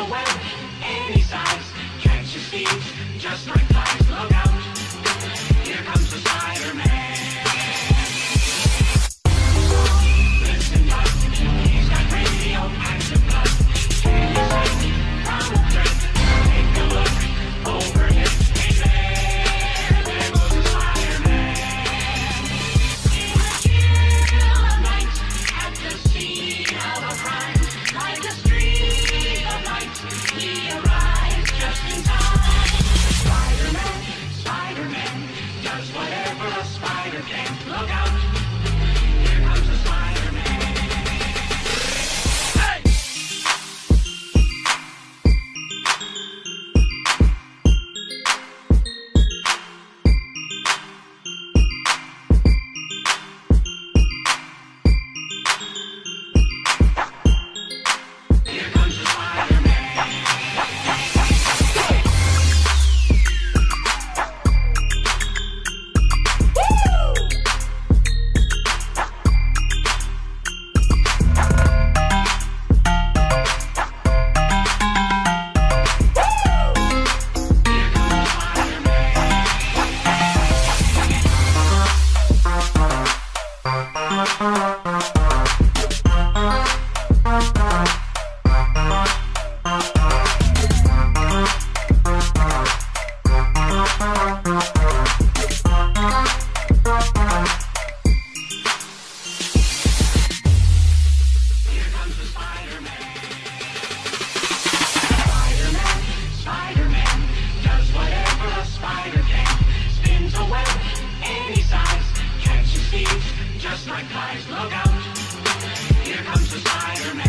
any size, catch your speeds, just like flies, look out. guys, look out! Here comes the Spider-Man!